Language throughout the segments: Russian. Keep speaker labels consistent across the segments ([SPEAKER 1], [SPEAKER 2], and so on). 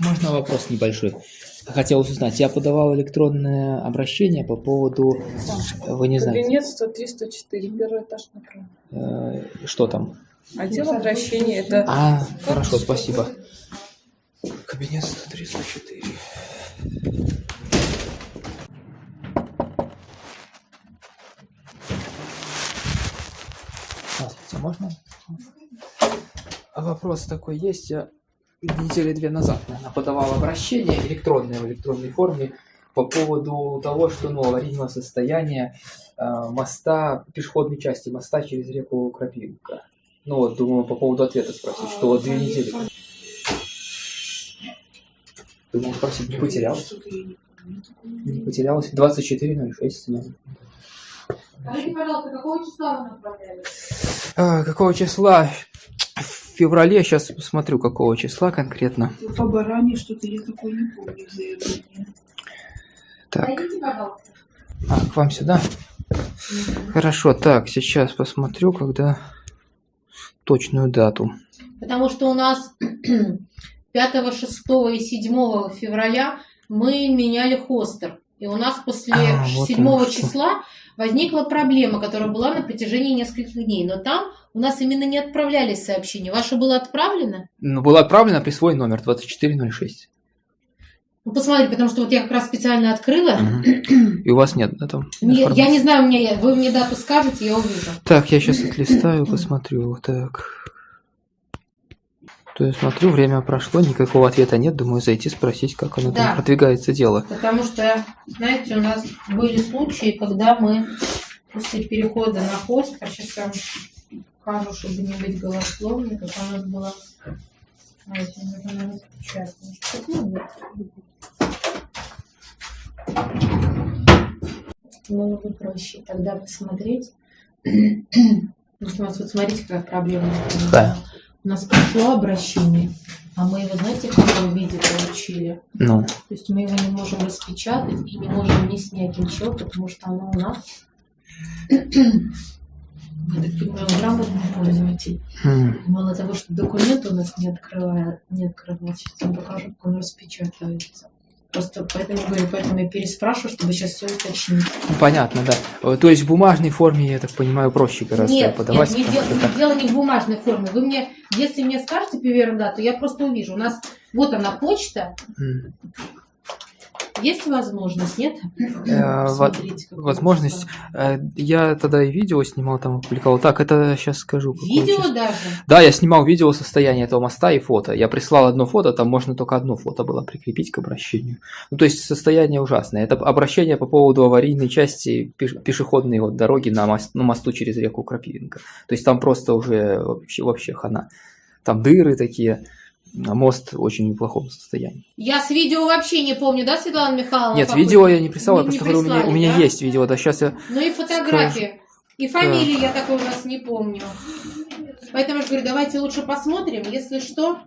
[SPEAKER 1] Можно вопрос небольшой? Хотел узнать, я подавал электронное обращение по поводу, вы не знаете,
[SPEAKER 2] Кабинет 103, 104, первый этаж направо.
[SPEAKER 1] э, что там?
[SPEAKER 2] Отдел обращения это
[SPEAKER 1] А, хорошо, спасибо. Кабинет 103, 104. Здравствуйте, можно? А Вопрос такой есть. Я недели две назад, наверное, подавал обращение электронное в электронной форме по поводу того, что ну, аварийного состояния э, моста, пешеходной части моста через реку Крапивка. Ну вот, думаю, по поводу ответа спросить, что вот две недели. Думал спросить, не потерялась? Не потерялась? 24.06. наверное.
[SPEAKER 3] Скажите, пожалуйста, какого числа вы направляли?
[SPEAKER 1] А, какого числа? Феврале, сейчас посмотрю, какого числа конкретно.
[SPEAKER 4] По баране что-то я такое не помню заявление.
[SPEAKER 1] Так, а, к вам сюда? Хорошо, так, сейчас посмотрю, когда точную дату.
[SPEAKER 3] Потому что у нас 5, 6 и 7 февраля мы меняли хостер. И у нас после
[SPEAKER 1] А, вот
[SPEAKER 3] 7
[SPEAKER 1] оно что.
[SPEAKER 3] числа возникла проблема, которая была на протяжении нескольких дней. Но там у нас именно не отправлялись сообщения. Ваше было отправлено?
[SPEAKER 1] Ну, было отправлено при свой номер 2406.
[SPEAKER 3] Ну, посмотрите, потому что вот я как раз специально открыла.
[SPEAKER 1] Мгм. И у вас нет, да, там?
[SPEAKER 3] Не- я не знаю, у меня я- вы мне дату скажете, я увижу.
[SPEAKER 1] Так, я сейчас отлистаю, посмотрю. Так. То я смотрю, время прошло, никакого ответа нет. Думаю, зайти спросить, как оно
[SPEAKER 3] Да.
[SPEAKER 1] там продвигается дело.
[SPEAKER 3] Потому что, знаете, у нас были случаи, когда мы после перехода на хостер, сейчас я вам покажу, чтобы не быть голословной, как у нас было... Давайте, мне надо отпечатать. Ну, вот. Было бы проще тогда посмотреть. Потому что у нас, вот смотрите, какая проблема.
[SPEAKER 1] Да.
[SPEAKER 3] У нас пришло обращение, а мы его, знаете, в каком виде получили?
[SPEAKER 1] Ну,
[SPEAKER 3] То есть мы его не можем распечатать и не можем ни снять ничего, потому что оно у нас, я так понимаю, грамотный пользователь.
[SPEAKER 1] хм,
[SPEAKER 3] Мало того, что документ у нас не открывает, не открывает, сейчас вам покажу, как он распечатывается. Просто поэтому говорю, поэтому я переспрашиваю, чтобы сейчас все уточнить.
[SPEAKER 1] ну, понятно, да. Э, То есть в бумажной форме, я так понимаю, проще гораздо
[SPEAKER 3] нет,
[SPEAKER 1] подавать.
[SPEAKER 3] нет, не дел-
[SPEAKER 1] так-
[SPEAKER 3] дело не в бумажной форме. Вы мне, если мне скажете первую дату, я просто увижу. У нас вот она почта,
[SPEAKER 1] М.
[SPEAKER 3] есть возможность, нет?
[SPEAKER 1] Э, во-
[SPEAKER 3] Смотрите, какое
[SPEAKER 1] возможность. Э, Я тогда и видео снимал, там опубликовал. Так, это сейчас скажу.
[SPEAKER 3] Видео даже?
[SPEAKER 1] Да, я снимал видео состояния этого моста и фото. Я прислал одно фото, там можно только одно фото было прикрепить к обращению. Ну, то есть состояние ужасное. Это обращение по поводу аварийной части пеш- пешеходной вот дороги на, мост, на мосту через реку Крапивинка. То есть там просто уже вообще, вообще хана. Там дыры такие, мост в очень неплохом состоянии.
[SPEAKER 3] Я с видео вообще не помню, да, Светлана Михайловна?
[SPEAKER 1] Нет,
[SPEAKER 3] какой?
[SPEAKER 1] видео я не прислал, я
[SPEAKER 3] Не- не
[SPEAKER 1] просто говорю, у меня, у меня
[SPEAKER 3] прислали, да?
[SPEAKER 1] есть видео, да, сейчас я...
[SPEAKER 3] Ну и фотографии. И фамилии я такой у нас не помню. Поэтому я говорю, давайте лучше посмотрим. Если что,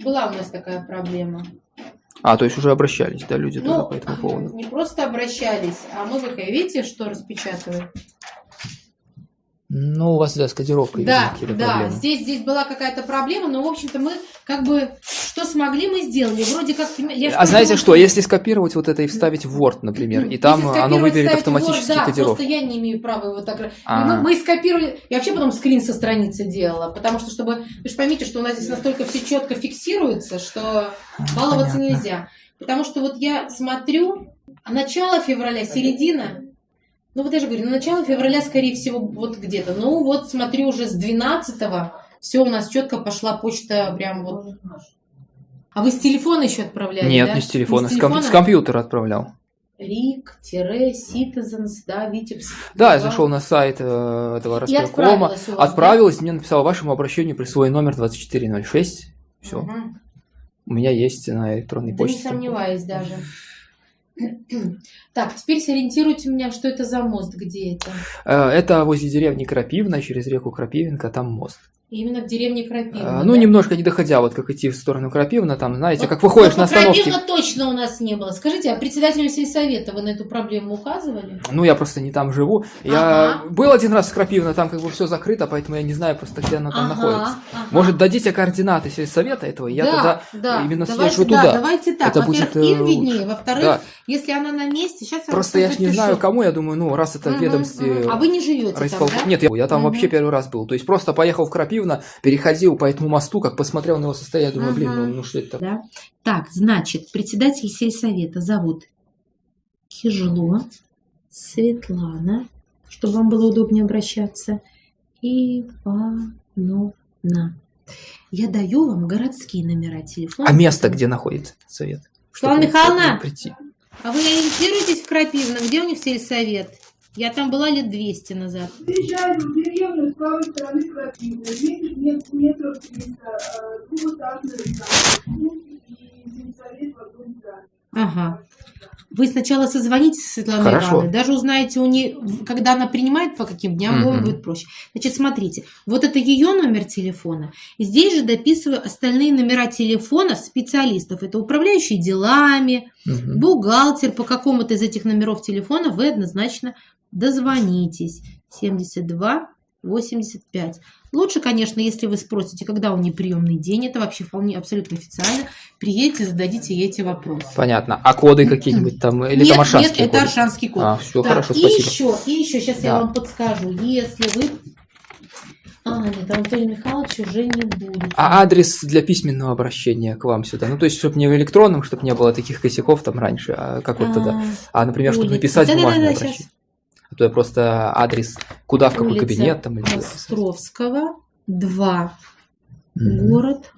[SPEAKER 3] была у нас такая проблема.
[SPEAKER 1] А, то есть уже обращались, да, люди
[SPEAKER 3] Ну,
[SPEAKER 1] по этому поводу.
[SPEAKER 3] не просто обращались, а вы видите, что распечатываем?
[SPEAKER 1] Ну, у вас, да, с кодировкой, видимо,
[SPEAKER 3] Да,
[SPEAKER 1] какие-то
[SPEAKER 3] да,
[SPEAKER 1] проблемы.
[SPEAKER 3] здесь, здесь была какая-то проблема, но, в общем-то, мы как бы, что смогли, мы сделали. Вроде как... я
[SPEAKER 1] А знаете что, если скопировать вот это и вставить в Word, например, и там оно выберет автоматически
[SPEAKER 3] Word, да,
[SPEAKER 1] кодировку.
[SPEAKER 3] просто я не имею права его так...
[SPEAKER 1] А.
[SPEAKER 3] Мы, мы скопировали... Я вообще потом скрин со страницы делала, потому что, чтобы... Вы же поймите, что у нас здесь настолько все четко фиксируется, что баловаться
[SPEAKER 1] понятно.
[SPEAKER 3] нельзя. Потому что вот я смотрю, начало февраля, середина... Ну, вот я же говорю, на начало февраля, скорее всего, вот где-то. Ну, вот смотрю, уже с 12-го все у нас четко пошла почта прям вот... А вы с телефона еще отправляли,
[SPEAKER 1] Нет,
[SPEAKER 3] да?
[SPEAKER 1] не с телефона,
[SPEAKER 3] Не
[SPEAKER 1] с, ком- с компьютера отправлял.
[SPEAKER 3] Рик-Citizens, да, Витебск.
[SPEAKER 1] Да, я зашел на сайт э, этого распрокома,
[SPEAKER 3] отправилась вас,
[SPEAKER 1] отправилась, мне написала вашему обращению присвой номер 2406.
[SPEAKER 3] да?
[SPEAKER 1] Все,
[SPEAKER 3] Мгм.
[SPEAKER 1] у меня есть на электронной
[SPEAKER 3] Да не
[SPEAKER 1] почте.
[SPEAKER 3] сомневаюсь даже. Так, теперь сориентируйте меня, что это за мост, где это?
[SPEAKER 1] Э, Это возле деревни Крапивна, через реку Крапивинка, там мост.
[SPEAKER 3] Именно в деревне Крапивна.
[SPEAKER 1] Ну,
[SPEAKER 3] да?
[SPEAKER 1] немножко не доходя, вот как идти в сторону Крапивна, там, знаете,
[SPEAKER 3] Вот-
[SPEAKER 1] как выходишь
[SPEAKER 3] вот
[SPEAKER 1] на остановке.
[SPEAKER 3] Крапивна точно у нас не было. Скажите, а председателю сельсовета вы на эту проблему указывали?
[SPEAKER 1] Ну, я просто не там живу. Я
[SPEAKER 3] Ага.
[SPEAKER 1] был один раз в Крапивно, там как бы все закрыто, поэтому я не знаю просто, где она там находится.
[SPEAKER 3] ага.
[SPEAKER 1] Может, дадите координаты сельсовета этого, и я
[SPEAKER 3] да,
[SPEAKER 1] тогда
[SPEAKER 3] да.
[SPEAKER 1] именно
[SPEAKER 3] давайте,
[SPEAKER 1] съезжу
[SPEAKER 3] да,
[SPEAKER 1] туда.
[SPEAKER 3] давайте так.
[SPEAKER 1] Это
[SPEAKER 3] Во-первых,
[SPEAKER 1] будет, э,
[SPEAKER 3] им виднее. Во-вторых,
[SPEAKER 1] Да.
[SPEAKER 3] если она на месте, сейчас я
[SPEAKER 1] Просто я ж не
[SPEAKER 3] запишу.
[SPEAKER 1] знаю, кому, я думаю, ну, раз это
[SPEAKER 3] Мгм,
[SPEAKER 1] ведомстве...
[SPEAKER 3] мгм. А вы не живете
[SPEAKER 1] райисполком-
[SPEAKER 3] там, да?
[SPEAKER 1] Нет, я, я там
[SPEAKER 3] Мгм.
[SPEAKER 1] вообще первый раз был. То есть просто поехал в Крапивно, переходил по этому мосту, как посмотрел на его состояние, думаю, блин, ну, ну что это?
[SPEAKER 3] Да. Так, значит, председатель сельсовета зовут Кижло Светлана, чтобы вам было удобнее обращаться, Ивановна. Я даю вам городские номера телефона.
[SPEAKER 1] А место где находится совет?
[SPEAKER 3] Светлана Михайловна? А вы ориентируетесь в Крапивно? Где у них сельсовет? Я там была лет 200 назад.
[SPEAKER 4] Приезжаю в деревню с правой стороны крапивы. Видишь, нет метров 300, э, двухэтажный.
[SPEAKER 3] Ага. Вы сначала созвонитесь со Светланой
[SPEAKER 1] Хорошо.
[SPEAKER 3] Ивановной, даже узнаете у нее, когда она принимает, по каким дням, вам
[SPEAKER 1] Мгм.
[SPEAKER 3] будет проще. Значит, смотрите, вот это ее номер телефона. И здесь же дописываю остальные номера телефона специалистов. Это управляющий делами,
[SPEAKER 1] Мгм.
[SPEAKER 3] бухгалтер. По какому-то из этих номеров телефона вы однозначно дозвонитесь. 72 85. Лучше, конечно, если вы спросите, когда у нее приемный день, это вообще вполне абсолютно официально. Приедете, зададите ей эти вопросы.
[SPEAKER 1] Понятно. А коды какие-нибудь там? Или
[SPEAKER 3] нет,
[SPEAKER 1] там аршанские
[SPEAKER 3] нет, это
[SPEAKER 1] коды?
[SPEAKER 3] аршанский код.
[SPEAKER 1] А, все,
[SPEAKER 3] Так,
[SPEAKER 1] хорошо,
[SPEAKER 3] и
[SPEAKER 1] спасибо.
[SPEAKER 3] еще, и еще, сейчас я
[SPEAKER 1] Да.
[SPEAKER 3] вам подскажу, если вы... А, нет, Анатолий Михайлович уже не будет.
[SPEAKER 1] А адрес для письменного обращения к вам сюда? Ну, то есть, чтобы не в электронном, чтобы не было таких косяков там раньше, а как вот тогда? А, например, чтобы написать бумажное обращение. А то я просто адрес, куда, в какой
[SPEAKER 3] Улица
[SPEAKER 1] кабинет там или
[SPEAKER 3] Островского, 2,
[SPEAKER 1] Мгм.
[SPEAKER 3] город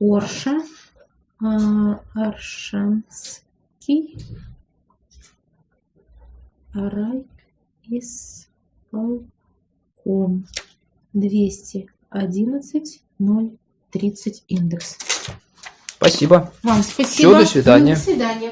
[SPEAKER 3] Орша, Аршанский, райисполком, 211 030 индекс.
[SPEAKER 1] Спасибо.
[SPEAKER 3] Вам спасибо.
[SPEAKER 1] до свидания.
[SPEAKER 3] До свидания.